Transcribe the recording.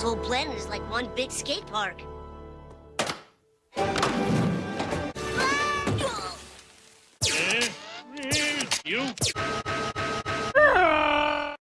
This whole planet is like one big skate park. Eh? Eh? You?